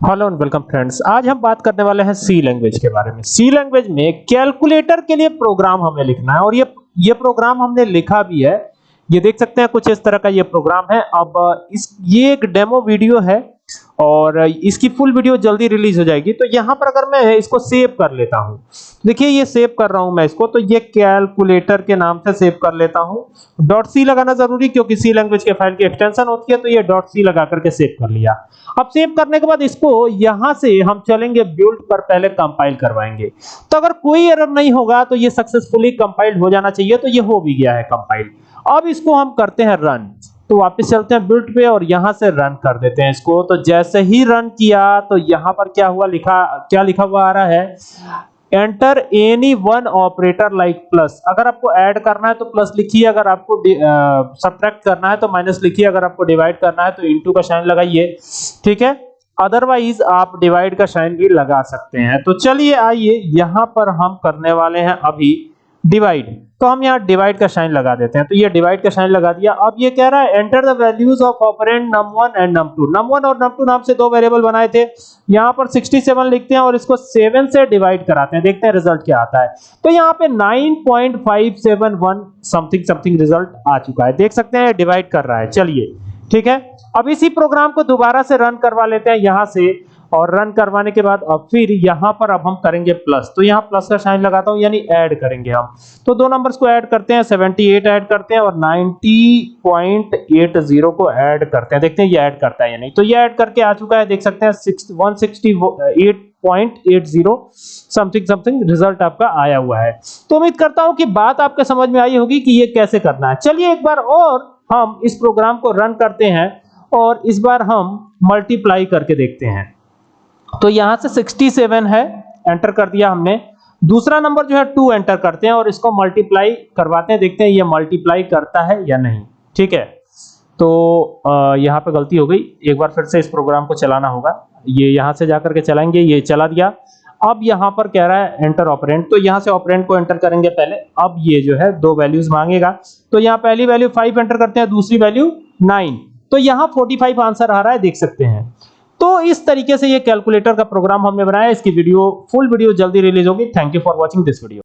Hello and welcome friends, आज हम बात करने वाले हैं सी लैंग्वेज के बारे में। सी लैंग्वेज में कैलकुलेटर के लिए प्रोग्राम हमें लिखना है और ये ये प्रोग्राम हमने लिखा भी है। ये देख सकते हैं कुछ इस तरह का ये प्रोग्राम है। अब इस, ये एक डेमो वीडियो है और इसकी फुल वीडियो जल्दी रिलीज़ हो जाएगी। तो यहाँ पर अगर मैं इसको सेव कर लेता हूँ, देखिए ये सेव कर रहा हूँ मैं इसको तो ये कैलकुलेटर के नाम से सेव कर लेता हूँ। डॉट सी लगाना ज़रूरी क्योंकि सी लैंग्वेज के फ़ाइल की एक्सटेंशन होती है तो ये डॉट सी लगा करके सेव कर लिया। अब सेव करने के बाद इसको यहाँ से हम चलेंगे बिल्ड पर पहले कंपाइल करवाएँगे। तो अगर कोई एरर नहीं होगा तो ये सक्सेसफुली कंपाइल्ड हो जाना चाहिए तो ये हो भी गया है कंपाइल अब इसको हम करते हैं रन तो वापस चलते हैं बिल्ट पे और यहाँ से रन कर देते हैं इसको। तो जैसे ही रन किया तो यहाँ पर क्या हुआ लिखा, क्या लिखा हुआ आ रहा है? Enter any one operator like plus अगर आपको ऐड करना है तो प्लस लिखिए, अगर आपको सब्ट्रैक्ट करना है तो माइनस लिखिए, अगर आपको डिवाइड करना है तो इनटू का साइन लगाइए। ठीक है? अदरवाइज़ आप डिवाइड का साइन भी लगा सकते हैं। तो चलिए आइए, यहाँ पर हम करने वाले हैं अभी डिवाइड तो हम यहाँ डिवाइड का साइन लगा देते हैं। तो ये डिवाइड का साइन लगा दिया। अब ये कह रहा है enter the values of operand num1 and num2 num1 और num2 नाम से दो वेरिएबल बनाए थे। यहाँ पर 67 लिखते हैं और इसको 7 से डिवाइड कराते हैं। देखते हैं रिज़ल्ट क्या आता है। तो यहाँ पे 9.571 समथिंग समथिंग रिज़ल्ट आ चुका है। देख सकते हैं डिवाइड कर रहा है। चलिए, ठीक है? अब इसी प्रोग्राम को दोबारा से रन करवा लेते हैं। यहाँ से और रन करवाने के बाद अब फिर यहाँ पर अब हम करेंगे प्लस तो यहाँ प्लस का साइन लगाता हूँ, यानी ऐड करेंगे हम। तो दो नंबर्स को ऐड करते हैं 78 ऐड करते हैं और 90.80 को ऐड करते हैं। देखते हैं ये ऐड करता है या नहीं। तो ये ऐड करके आ चुका है, देख सकते हैं 168.80 समथिंग समथिंग रिज़ल्ट आपका आया हुआ है। तो उम्मीद करता हूँ कि बात आपके समझ में आई होगी कि ये कैसे करना है। चलिए एक बार और हम इस प्रोग्राम को रन करते हैं और इस बार हम मल्टीप्लाई करके देखते हैं। तो यहाँ से 67 है एंटर कर दिया हमने। दूसरा नंबर जो है 2 एंटर करते हैं और इसको मल्टीप्लाई करवाते हैं, देखते हैं ये मल्टीप्लाई करता है या नहीं। ठीक है? तो यहाँ पे गलती हो गई। एक बार फिर से इस प्रोग्राम को चलाना होगा। ये यहाँ से जाकर के चलाएँगे, ये चला दिया। अब यहाँ पर कह रहा है एंटर ऑपरेंट तो यहाँ से ऑपरेंट को एंटर करेंगे पहले। अब ये जो है दो वैल्यूज़ मांगेगा। तो यहाँ पहली वैल्यू फाइव एंटर करते हैं, दूसरी वैल्यू नाइन तो यहाँ 45 आंसर आ रहा है, देख सकते हैं। इस तरीके से ये कैलकुलेटर का प्रोग्राम हमने बनाया इसकी वीडियो फुल वीडियो जल्दी रिलीज़ होगी। Thank you for watching this video